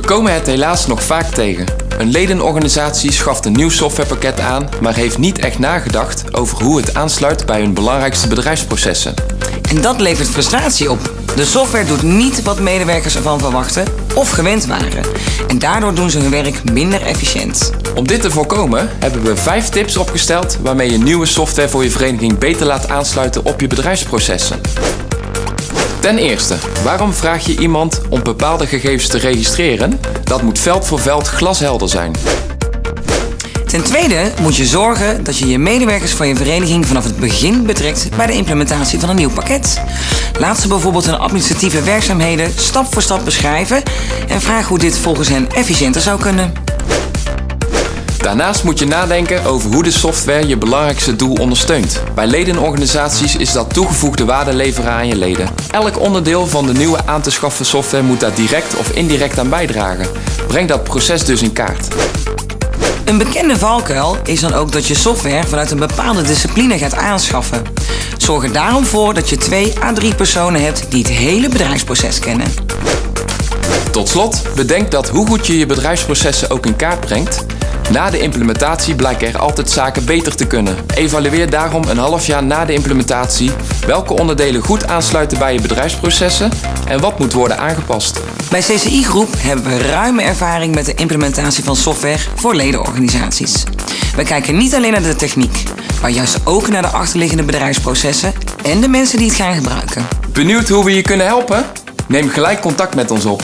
komen het helaas nog vaak tegen. Een ledenorganisatie schaft een nieuw softwarepakket aan, maar heeft niet echt nagedacht over hoe het aansluit bij hun belangrijkste bedrijfsprocessen. En dat levert frustratie op. De software doet niet wat medewerkers ervan verwachten of gewend waren. En daardoor doen ze hun werk minder efficiënt. Om dit te voorkomen hebben we vijf tips opgesteld waarmee je nieuwe software voor je vereniging beter laat aansluiten op je bedrijfsprocessen. Ten eerste, waarom vraag je iemand om bepaalde gegevens te registreren? Dat moet veld voor veld glashelder zijn. Ten tweede moet je zorgen dat je je medewerkers van je vereniging vanaf het begin betrekt bij de implementatie van een nieuw pakket. Laat ze bijvoorbeeld hun administratieve werkzaamheden stap voor stap beschrijven en vraag hoe dit volgens hen efficiënter zou kunnen. Daarnaast moet je nadenken over hoe de software je belangrijkste doel ondersteunt. Bij ledenorganisaties is dat toegevoegde waarde leveren aan je leden. Elk onderdeel van de nieuwe aan te schaffen software moet daar direct of indirect aan bijdragen. Breng dat proces dus in kaart. Een bekende valkuil is dan ook dat je software vanuit een bepaalde discipline gaat aanschaffen. Zorg er daarom voor dat je twee à drie personen hebt die het hele bedrijfsproces kennen. Tot slot, bedenk dat hoe goed je je bedrijfsprocessen ook in kaart brengt, na de implementatie blijken er altijd zaken beter te kunnen. Evalueer daarom een half jaar na de implementatie welke onderdelen goed aansluiten bij je bedrijfsprocessen en wat moet worden aangepast. Bij CCI Groep hebben we ruime ervaring met de implementatie van software voor ledenorganisaties. We kijken niet alleen naar de techniek, maar juist ook naar de achterliggende bedrijfsprocessen en de mensen die het gaan gebruiken. Benieuwd hoe we je kunnen helpen? Neem gelijk contact met ons op.